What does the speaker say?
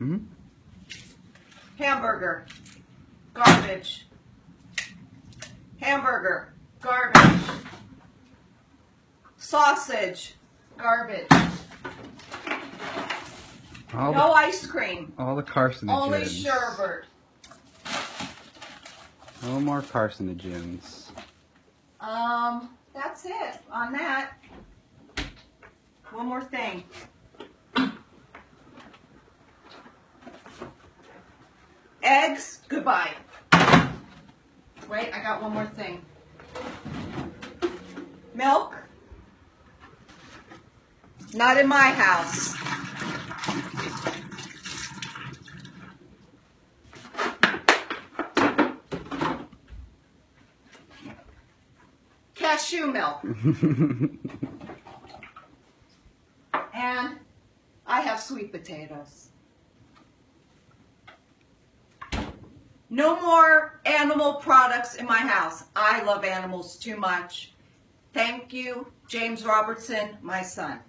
Hmm? Hamburger. Garbage. Hamburger. Garbage. Sausage. Garbage. All, No the, ice cream. all the carcinogens. Only sherbet. No more carcinogens. Um, that's it on that. One more thing. Eggs, goodbye. Wait, I got one more thing. Milk, not in my house. Cashew milk. And I have sweet potatoes. No more animal products in my house. I love animals too much. Thank you, James Robertson, my son.